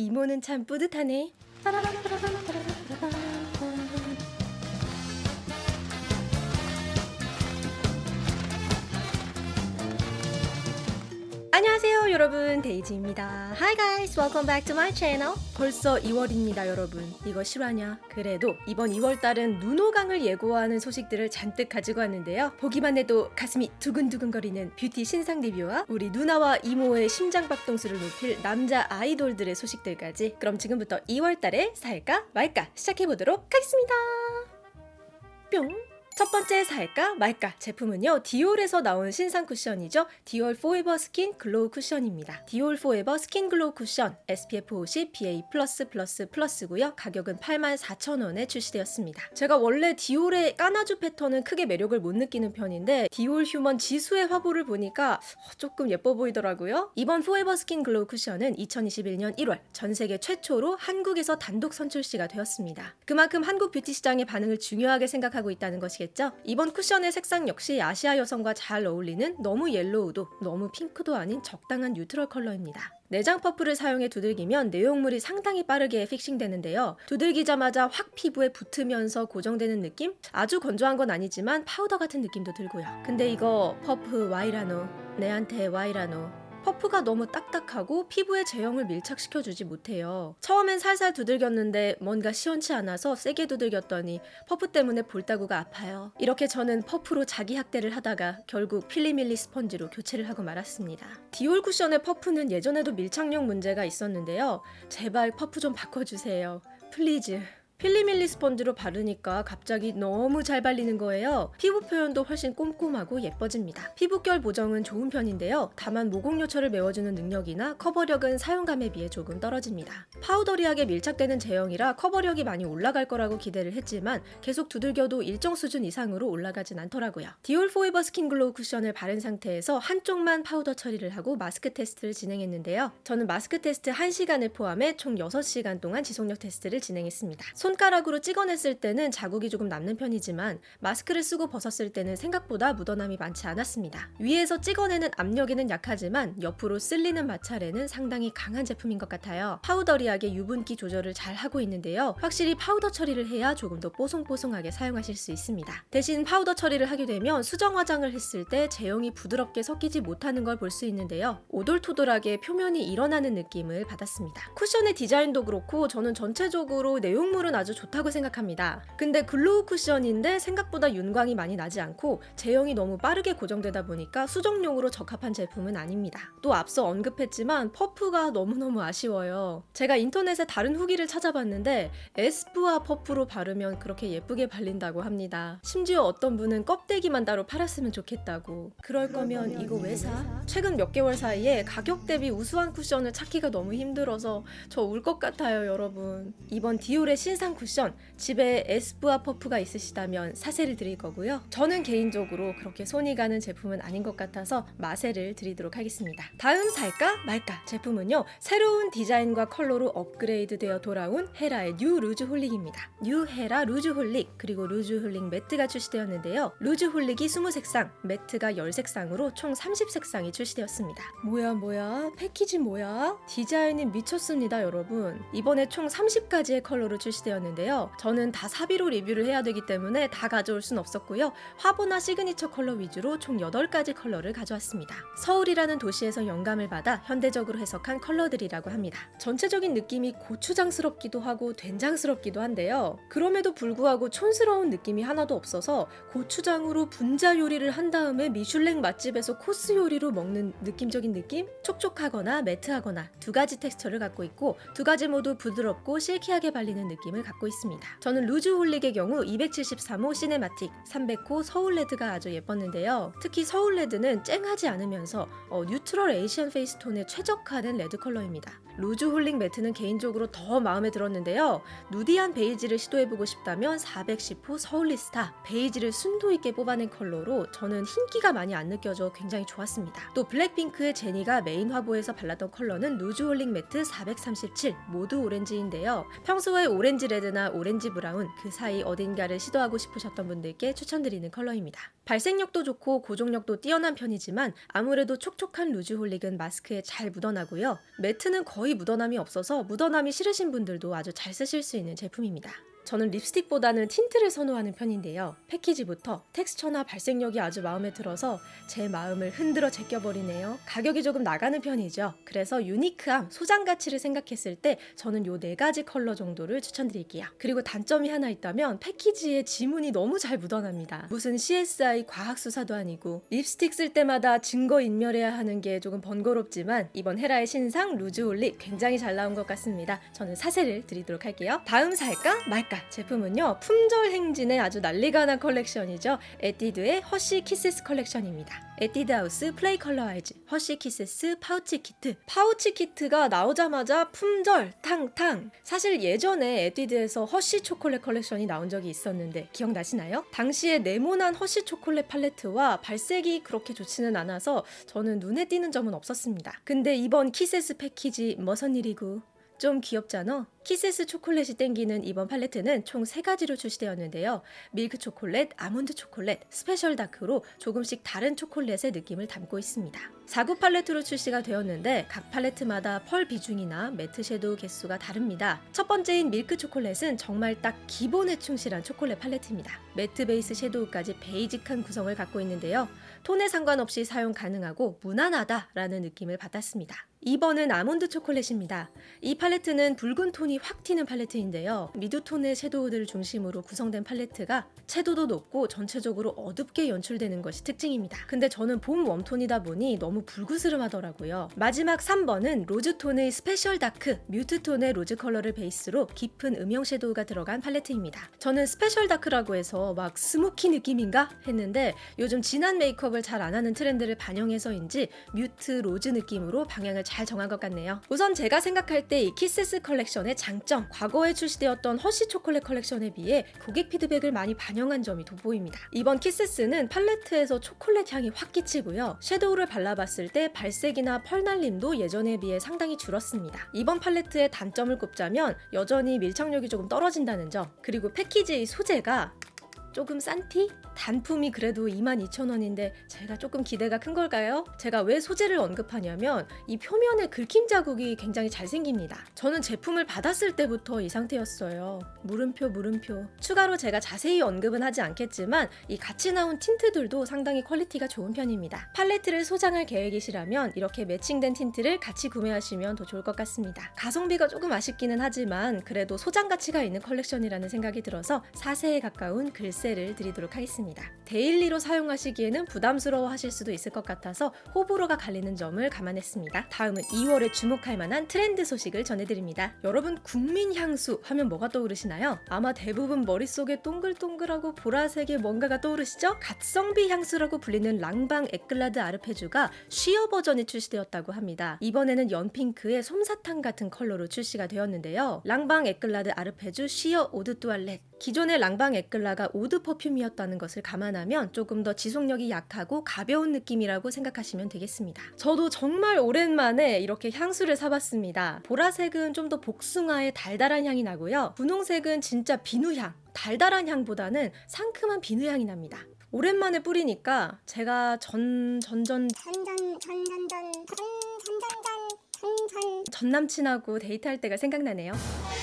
이모는 참 뿌듯하네. 안녕하세요 여러분. 데이지입니다. Hi guys welcome back to my channel. 벌써 2월입니다 여러분. 이거 실화냐? 그래도 이번 2월달은 눈호강을 예고하는 소식들을 잔뜩 가지고 왔는데요. 보기만 해도 가슴이 두근두근거리는 뷰티 신상 리뷰와 우리 누나와 이모의 심장박동수를 높일 남자 아이돌들의 소식들까지 그럼 지금부터 2월달에 살까 말까 시작해보도록 하겠습니다. 뿅 첫 번째 살까 말까 제품은요 디올에서 나온 신상 쿠션이죠. 디올 포에버 스킨 글로우 쿠션입니다. 디올 포에버 스킨 글로우 쿠션 SPF 50 PA++++고요. 가격은 84,000원에 출시되었습니다. 제가 원래 디올의 까나주 패턴은 크게 매력을 못 느끼는 편인데 디올 human 지수의 화보를 보니까 조금 예뻐 보이더라고요. 이번 포에버 스킨 글로우 쿠션은 2021년 1월 전 세계 최초로 한국에서 단독 선출시가 되었습니다. 그만큼 한국 뷰티 시장의 반응을 중요하게 생각하고 있다는 것이겠죠 있겠죠? 이번 쿠션의 색상 역시 아시아 여성과 잘 어울리는 너무 yellow도 너무 핑크도 아닌 적당한 neutral 컬러입니다. 내장 퍼프를 사용해 두들기면 내용물이 상당히 빠르게 fixing되는데요. 두들기자마자 확 피부에 붙으면서 고정되는 느낌? 아주 건조한 건 아니지만 파우더 같은 느낌도 들고요. 근데 이거 퍼프 와이라노, 내한테 와이라노 퍼프가 너무 딱딱하고 피부에 제형을 밀착시켜주지 못해요. 처음엔 살살 두들겼는데 뭔가 시원치 않아서 세게 두들겼더니 퍼프 때문에 볼따구가 아파요. 이렇게 저는 퍼프로 자기 학대를 하다가 결국 필리밀리 스펀지로 교체를 하고 말았습니다. 디올 쿠션의 퍼프는 예전에도 밀착력 문제가 있었는데요. 제발 퍼프 좀 바꿔주세요. Please. 필리밀리 스펀지로 바르니까 갑자기 너무 잘 발리는 거예요. 피부 표현도 훨씬 꼼꼼하고 예뻐집니다. 피부결 보정은 좋은 편인데요. 다만 모공요철을 메워주는 능력이나 커버력은 사용감에 비해 조금 떨어집니다. powdery하게 밀착되는 제형이라 커버력이 많이 올라갈 거라고 기대를 했지만 계속 두들겨도 일정 수준 이상으로 올라가진 않더라고요. 디올 포에버 스킨 글로우 쿠션을 바른 상태에서 한쪽만 파우더 처리를 하고 마스크 테스트를 진행했는데요. 저는 마스크 테스트 1시간을 포함해 총 6시간 동안 지속력 테스트를 진행했습니다. 손가락으로 찍어냈을 때는 자국이 조금 남는 편이지만 마스크를 쓰고 벗었을 때는 생각보다 묻어남이 많지 않았습니다. 위에서 찍어내는 압력에는 약하지만 옆으로 쓸리는 마찰에는 상당히 강한 제품인 것 같아요. powdery하게 유분기 조절을 잘 하고 있는데요. 확실히 파우더 처리를 해야 조금 더 뽀송뽀송하게 사용하실 수 있습니다. 대신 파우더 처리를 하게 되면 수정 화장을 했을 때 제형이 부드럽게 섞이지 못하는 걸 볼 수 있는데요. 오돌토돌하게 표면이 일어나는 느낌을 받았습니다. 쿠션의 디자인도 그렇고 저는 전체적으로 내용물은 아주 좋다고 생각합니다. 근데 glow 쿠션인데 생각보다 윤광이 많이 나지 않고 제형이 너무 빠르게 고정되다 보니까 수정용으로 적합한 제품은 아닙니다. 또 앞서 언급했지만 퍼프가 너무너무 아쉬워요. 제가 인터넷에 다른 후기를 찾아봤는데 에스쁘아 퍼프로 바르면 그렇게 예쁘게 발린다고 합니다. 심지어 어떤 분은 껍데기만 따로 팔았으면 좋겠다고. 그럴 거면 이거 왜 사? 최근 몇 개월 사이에 가격 대비 우수한 쿠션을 찾기가 너무 힘들어서 저 울 것 같아요 여러분. 이번 디올의 신상 신상 쿠션 집에 에스쁘아 퍼프가 있으시다면 사세를 드릴 거고요. 저는 개인적으로 그렇게 손이 가는 제품은 아닌 것 같아서 마세를 드리도록 하겠습니다. 다음 살까 말까 제품은요. 새로운 디자인과 컬러로 업그레이드 되어 돌아온 헤라의 뉴 루즈 홀릭입니다. 뉴 헤라 루즈 홀릭 그리고 루즈 홀릭 매트가 출시되었는데요. 루즈 홀릭이 20색상, 매트가 10색상으로 총 30색상이 출시되었습니다. 뭐야 뭐야 패키지 뭐야? 디자인이 미쳤습니다 여러분. 이번에 총 30가지의 컬러로 출시되었 컬러였는데요. 저는 다 사비로 리뷰를 해야 되기 때문에 다 가져올 순 없었고요. 화보나 시그니처 컬러 위주로 총 8가지 컬러를 가져왔습니다. 서울이라는 도시에서 영감을 받아 현대적으로 해석한 컬러들이라고 합니다. 전체적인 느낌이 고추장스럽기도 하고 된장스럽기도 한데요. 그럼에도 불구하고 촌스러운 느낌이 하나도 없어서 고추장으로 분자 요리를 한 다음에 미슐랭 맛집에서 코스 요리로 먹는 느낌적인 느낌? 촉촉하거나 매트하거나 두 가지 텍스처를 갖고 있고 두 가지 모두 부드럽고 silky하게 발리는 느낌을 갖고 있습니다. 저는 루즈 홀릭의 경우 273호 시네마틱, 300호 서울레드가 아주 예뻤는데요. 특히 서울레드는 쨍하지 않으면서 어, neutral Asian face tone에 최적화된 레드 컬러입니다. 루즈 홀릭 매트는 개인적으로 더 마음에 들었는데요. nudy한 베이지를 시도해보고 싶다면 410호 서울리스타 베이지를 순도 있게 뽑아낸 컬러로 저는 흰기가 많이 안 느껴져 굉장히 좋았습니다. 또 블랙핑크의 제니가 메인 화보에서 발랐던 컬러는 루즈 홀릭 매트 437 무드 오렌지인데요. 평소에 오렌지를 레드나 오렌지 브라운 그 사이 어딘가를 시도하고 싶으셨던 분들께 추천드리는 컬러입니다. 발색력도 좋고 고정력도 뛰어난 편이지만 아무래도 촉촉한 루즈 홀릭은 마스크에 잘 묻어나고요. 매트는 거의 묻어남이 없어서 묻어남이 싫으신 분들도 아주 잘 쓰실 수 있는 제품입니다. 저는 립스틱보다는 틴트를 선호하는 편인데요. 패키지부터 텍스처나 발색력이 아주 마음에 들어서 제 마음을 흔들어 제껴버리네요. 가격이 조금 나가는 편이죠. 그래서 유니크함, 소장 가치를 생각했을 때 저는 요 네 가지 컬러 정도를 추천드릴게요. 그리고 단점이 하나 있다면 패키지에 지문이 너무 잘 묻어납니다. 무슨 CSI 과학수사도 아니고 립스틱 쓸 때마다 증거 인멸해야 하는 게 조금 번거롭지만 이번 헤라의 신상 루즈 홀릭 굉장히 잘 나온 것 같습니다. 저는 사세를 드리도록 할게요. 다음 살까 말까 제품은요 품절 행진의 아주 난리가 난 컬렉션이죠. 에뛰드의 허쉬 키세스 컬렉션입니다. 에뛰드 하우스 플레이 컬러 아이즈 허쉬 키세스 파우치 키트 파우치 키트가 나오자마자 품절 탕탕 사실 예전에 에뛰드에서 허쉬 초콜릿 컬렉션이 나온 적이 있었는데 기억나시나요? 당시에 네모난 허쉬 초콜릿 팔레트와 발색이 그렇게 좋지는 않아서 저는 눈에 띄는 점은 없었습니다. 근데 이번 키세스 패키지 무슨 일이고 좀 귀엽잖아? 키세스 초콜릿이 땡기는 이번 팔레트는 총 3가지로 출시되었는데요. 밀크 초콜릿, 아몬드 초콜릿, 스페셜 다크로 조금씩 다른 초콜릿의 느낌을 담고 있습니다. 4구 팔레트로 출시가 되었는데 각 팔레트마다 펄 비중이나 매트 섀도우 개수가 다릅니다. 첫 번째인 밀크 초콜릿은 정말 딱 기본에 충실한 초콜릿 팔레트입니다. 매트 베이스 섀도우까지 베이직한 구성을 갖고 있는데요. 톤에 상관없이 사용 가능하고 무난하다라는 느낌을 받았습니다. 2번은 아몬드 초콜릿입니다. 이 팔레트는 붉은 톤이 확 튀는 팔레트인데요. 미드톤의 섀도우들을 중심으로 구성된 팔레트가 채도도 높고 전체적으로 어둡게 연출되는 것이 특징입니다. 근데 저는 봄 웜톤이다 보니 너무 불그스름하더라고요. 마지막 3번은 로즈톤의 스페셜 다크, 뮤트톤의 로즈 컬러를 베이스로 깊은 음영 섀도우가 들어간 팔레트입니다. 저는 스페셜 다크라고 해서 막 스모키 느낌인가 했는데 요즘 진한 메이크업을 잘 안 하는 트렌드를 반영해서인지 뮤트 로즈 느낌으로 방향을 잘 정한 것 같네요. 우선 제가 생각할 때 이 키세스 컬렉션의 장점, 과거에 출시되었던 허쉬 초콜릿 컬렉션에 비해 고객 피드백을 많이 반영한 점이 돋보입니다. 이번 키세스는 팔레트에서 초콜릿 향이 확 끼치고요. 섀도우를 발라봤을 때 발색이나 펄 날림도 예전에 비해 상당히 줄었습니다. 이번 팔레트의 단점을 꼽자면 여전히 밀착력이 조금 떨어진다는 점, 그리고 패키지의 소재가 조금 싼 티? 단품이 그래도 22,000원인데 제가 조금 기대가 큰 걸까요? 제가 왜 소재를 언급하냐면 이 표면에 긁힘 자국이 굉장히 잘 생깁니다. 저는 제품을 받았을 때부터 이 상태였어요. 물음표 물음표. 추가로 제가 자세히 언급은 하지 않겠지만 이 같이 나온 틴트들도 상당히 퀄리티가 좋은 편입니다. 팔레트를 소장할 계획이시라면 이렇게 매칭된 틴트를 같이 구매하시면 더 좋을 것 같습니다. 가성비가 조금 아쉽기는 하지만 그래도 소장 가치가 있는 컬렉션이라는 생각이 들어서 사세에 가까운 글쎄 를 드리도록 하겠습니다. 데일리로 사용하시기에는 부담스러워 하실 수도 있을 것 같아서 호불호가 갈리는 점을 감안했습니다. 다음은 2월에 주목할 만한 트렌드 소식을 전해드립니다. 여러분 국민 향수 하면 뭐가 떠오르시나요? 아마 대부분 머릿속에 동글동글하고 보라색의 뭔가가 떠오르시죠? 갓성비 향수라고 불리는 랑방 에클라드 아르페주가 쉬어 버전이 출시되었다고 합니다. 이번에는 연핑크의 솜사탕 같은 컬러로 출시가 되었는데요. 랑방 에클라드 아르페주 쉬어 오드 뚜알렛 기존의 랑방 에클라가 오드 퍼퓸이었다는 것을 감안하면 조금 더 지속력이 약하고 가벼운 느낌이라고 생각하시면 되겠습니다. 저도 정말 오랜만에 이렇게 향수를 사봤습니다. 보라색은 좀 더 복숭아의 달달한 향이 나고요. 분홍색은 진짜 비누향. 달달한 향보다는 상큼한 비누향이 납니다. 오랜만에 뿌리니까 제가 전 전전 전전 전전전 전전전 전 전전 전 남친하고 데이트할 때가 생각나네요.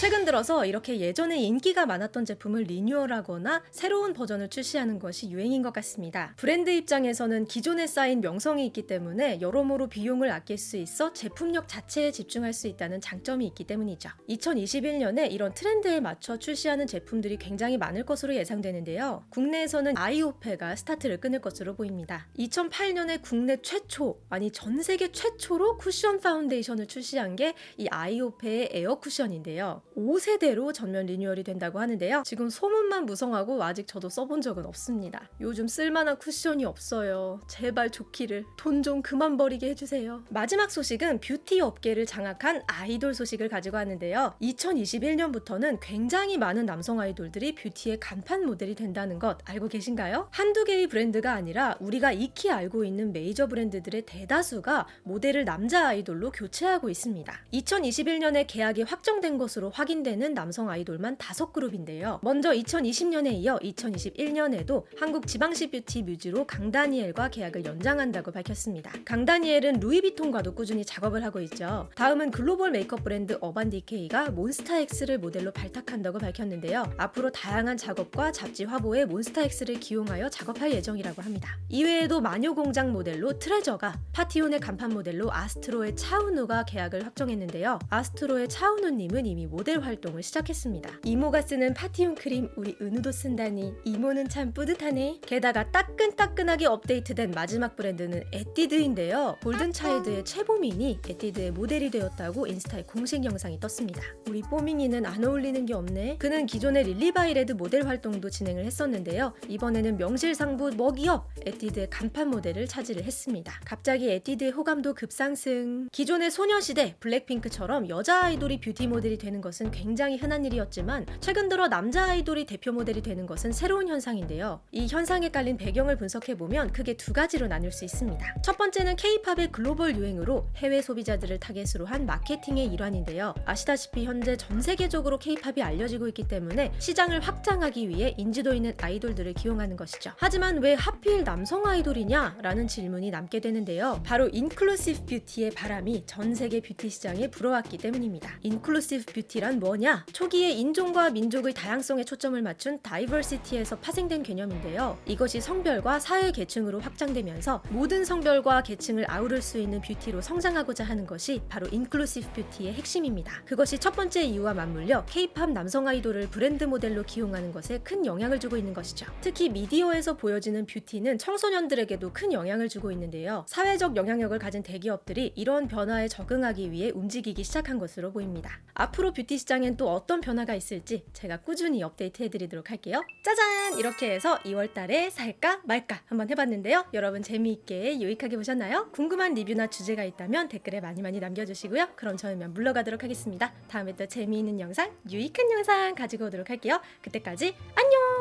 최근 들어서 이렇게 예전에 인기가 많았던 제품을 리뉴얼하거나 새로운 버전을 출시하는 것이 유행인 것 같습니다. 브랜드 입장에서는 기존에 쌓인 명성이 있기 때문에 여러모로 비용을 아낄 수 있어 제품력 자체에 집중할 수 있다는 장점이 있기 때문이죠. 2021년에 이런 트렌드에 맞춰 출시하는 제품들이 굉장히 많을 것으로 예상되는데요. 국내에서는 아이오페가 스타트를 끊을 것으로 보입니다. 2008년에 국내 최초, 아니 전 세계 최초로 쿠션 파운데이션을 출시한 게 이 아이오페의 에어 쿠션인데요. 5세대로 전면 리뉴얼이 된다고 하는데요. 지금 소문만 무성하고 아직 저도 써본 적은 없습니다. 요즘 쓸만한 쿠션이 없어요. 제발 좋기를. 돈 좀 그만 버리게 해주세요. 마지막 소식은 뷰티 업계를 장악한 아이돌 소식을 가지고 왔는데요. 2021년부터는 굉장히 많은 남성 아이돌들이 뷰티의 간판 모델이 된다는 것 알고 계신가요? 한두 개의 브랜드가 아니라 우리가 익히 알고 있는 메이저 브랜드들의 대다수가 모델을 남자 아이돌로 교체하고 있습니다. 2021년에 계약이 확정된 것으로 확인되는 남성 아이돌만 다섯 그룹인데요. 먼저 2020년에 이어 2021년에도 한국 지방시 뷰티 뮤즈로 강다니엘과 계약을 연장한다고 밝혔습니다. 강다니엘은 루이비통과도 꾸준히 작업을 하고 있죠. 다음은 글로벌 메이크업 브랜드 어반디케이가 몬스타엑스를 모델로 발탁한다고 밝혔는데요. 앞으로 다양한 작업과 잡지 화보에 몬스타엑스를 기용하여 작업할 예정이라고 합니다. 이외에도 마녀공장 모델로 트레저가 파티온의 간판 모델로 아스트로의 차은우가 계약을 확정했는데요. 아스트로의 차은우님은 이미 모델 활동을 시작했습니다. 이모가 쓰는 파티온 크림 우리 은우도 쓴다니 이모는 참 뿌듯하네. 게다가 따끈따끈하게 업데이트된 마지막 브랜드는 에뛰드인데요. 골든차일드의 최보민이 에뛰드의 모델이 되었다고 인스타에 공식 영상이 떴습니다. 우리 뽀밍이는 안 어울리는 게 없네. 그는 기존의 릴리바이레드 모델 활동도 진행을 했었는데요. 이번에는 명실상부 메이크업 에뛰드의 간판 모델을 차지를 했습니다. 갑자기 에뛰드의 호감도 급상승. 기존의 소녀시대 블랙핑크처럼 여자 아이돌이 뷰티 모델이 되는 것은 굉장히 흔한 일이었지만 최근 들어 남자 아이돌이 대표 모델이 되는 것은 새로운 현상인데요. 이 현상에 깔린 배경을 분석해 보면 크게 두 가지로 나눌 수 있습니다. 첫 번째는 K-팝의 글로벌 유행으로 해외 소비자들을 타겟으로 한 마케팅의 일환인데요. 아시다시피 현재 전 세계적으로 K-팝이 알려지고 있기 때문에 시장을 확장하기 위해 인지도 있는 아이돌들을 기용하는 것이죠. 하지만 왜 하필 남성 아이돌이냐? 라는 질문이 남게 되는데요. 바로 inclusive beauty의 바람이 전 세계 뷰티 시장에 불어왔기 때문입니다. inclusive beauty란 뭐냐? 초기에 인종과 민족의 다양성에 초점을 맞춘 diversity에서 파생된 개념인데요. 이것이 성별과 사회 계층으로 확장되면서 모든 성별과 계층을 아우를 수 있는 뷰티로 성장하고자 하는 것이 바로 inclusive beauty의 핵심입니다. 그것이 첫 번째 이유와 맞물려 K-팝 남성 아이돌을 브랜드 모델로 기용하는 것에 큰 영향을 주고 있는 것이죠. 특히 미디어에서 보여지는 뷰티는 청소년들에게도 큰 영향을 주고 있는데요. 사회적 영향력을 가진 대기업들이 이런 변화에 적응하기 위해 움직이기 시작한 것으로 보입니다. 앞으로 뷰티 시장엔 또 어떤 변화가 있을지 제가 꾸준히 업데이트 해드리도록 할게요. 짜잔! 이렇게 해서 2월 달에 살까 말까 한번 해봤는데요. 여러분 재미있게 유익하게 보셨나요? 궁금한 리뷰나 주제가 있다면 댓글에 많이 많이 남겨주시고요. 그럼 이만 물러가도록 하겠습니다. 다음에 또 재미있는 영상, 유익한 영상 가지고 오도록 할게요. 그때까지 안녕!